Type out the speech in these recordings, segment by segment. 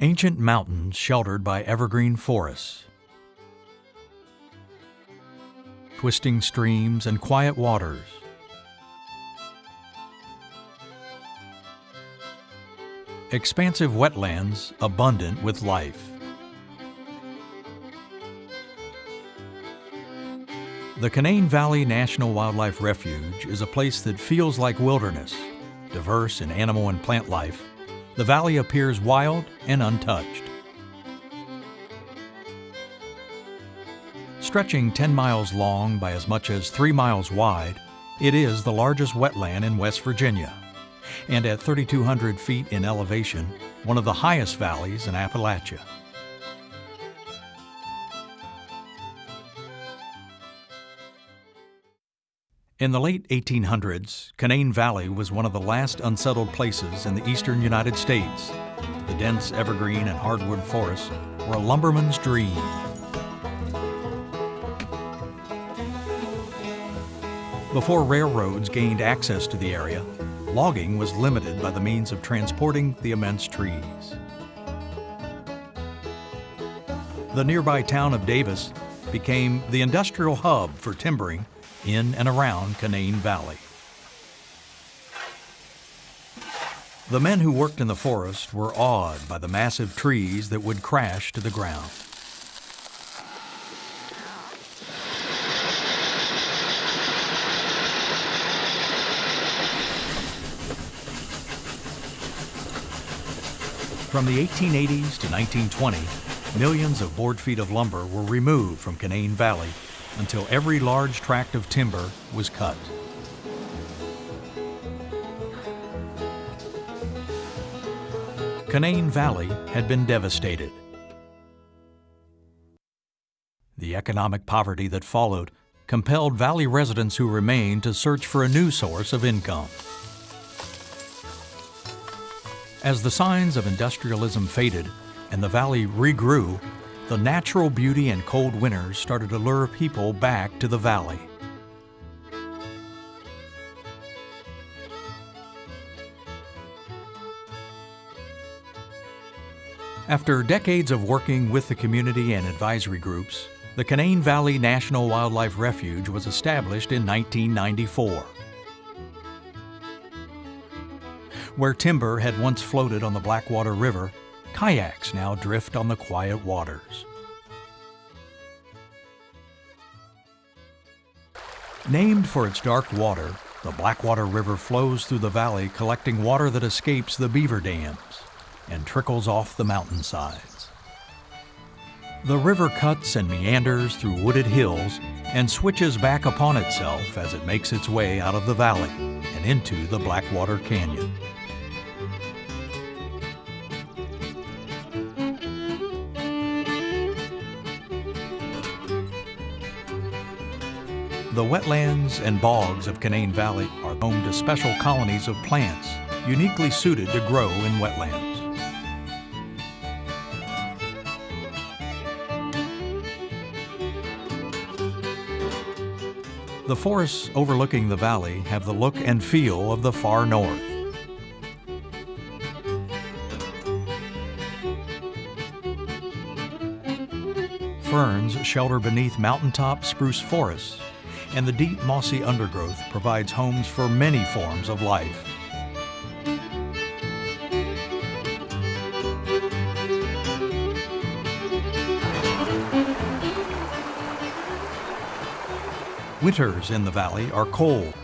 Ancient mountains sheltered by evergreen forests. Twisting streams and quiet waters. Expansive wetlands abundant with life. The Canaan Valley National Wildlife Refuge is a place that feels like wilderness, diverse in animal and plant life. The valley appears wild and untouched. Stretching 10 miles long by as much as 3 miles wide, it is the largest wetland in West Virginia, and at 3,200 feet in elevation, one of the highest valleys in Appalachia. In the late 1800s, Canaan Valley was one of the last unsettled places in the eastern United States. The dense evergreen and hardwood forests were a lumberman's dream. Before railroads gained access to the area, logging was limited by the means of transporting the immense trees. The nearby town of Davis became the industrial hub for timbering in and around Canaan Valley. The men who worked in the forest were awed by the massive trees that would crash to the ground. From the 1880s to 1920, millions of board feet of lumber were removed from Canaan Valley until every large tract of timber was cut. Canaan Valley had been devastated. The economic poverty that followed compelled Valley residents who remained to search for a new source of income. As the signs of industrialism faded and the valley regrew, the natural beauty and cold winters started to lure people back to the valley. After decades of working with the community and advisory groups, the Canaan Valley National Wildlife Refuge was established in 1994. Where timber had once floated on the Blackwater River, Kayaks now drift on the quiet waters. Named for its dark water, the Blackwater River flows through the valley collecting water that escapes the beaver dams and trickles off the mountainsides. The river cuts and meanders through wooded hills and switches back upon itself as it makes its way out of the valley and into the Blackwater Canyon. The wetlands and bogs of Canaan Valley are home to special colonies of plants uniquely suited to grow in wetlands. The forests overlooking the valley have the look and feel of the far north. Ferns shelter beneath mountaintop spruce forests and the deep mossy undergrowth provides homes for many forms of life. Winters in the valley are cold,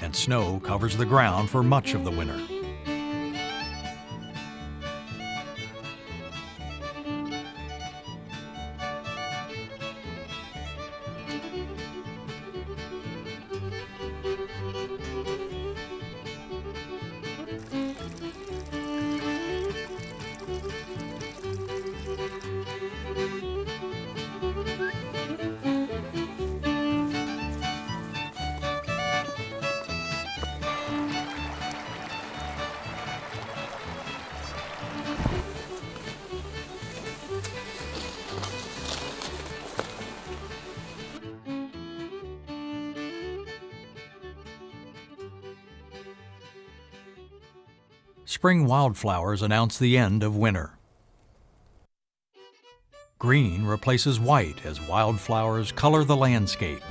and snow covers the ground for much of the winter. Spring wildflowers announce the end of winter. Green replaces white as wildflowers color the landscape.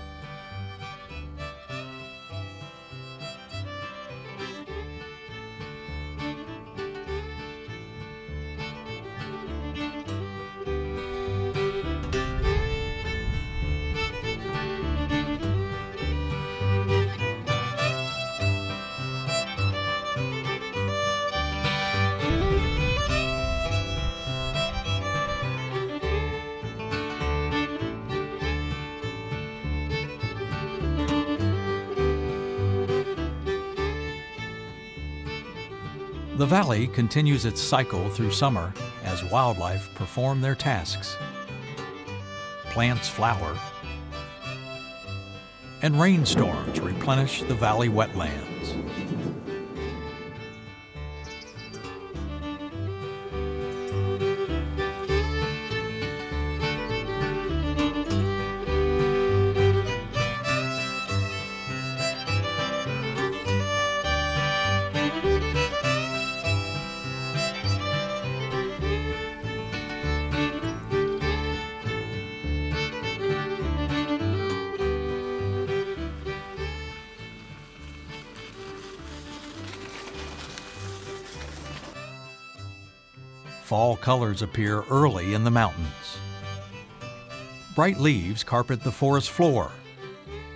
The valley continues its cycle through summer as wildlife perform their tasks. Plants flower, and rainstorms replenish the valley wetlands. Fall colors appear early in the mountains. Bright leaves carpet the forest floor.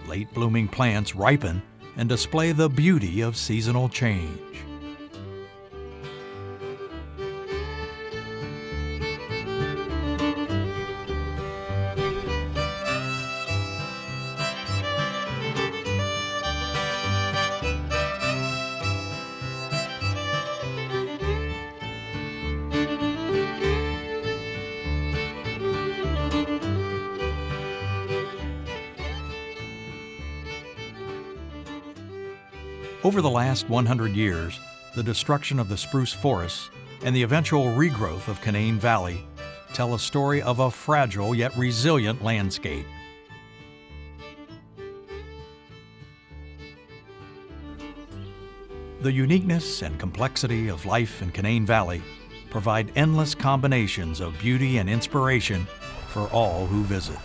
Late blooming plants ripen and display the beauty of seasonal change. Over the last 100 years, the destruction of the spruce forests and the eventual regrowth of Canaan Valley tell a story of a fragile yet resilient landscape. The uniqueness and complexity of life in Canaan Valley provide endless combinations of beauty and inspiration for all who visit.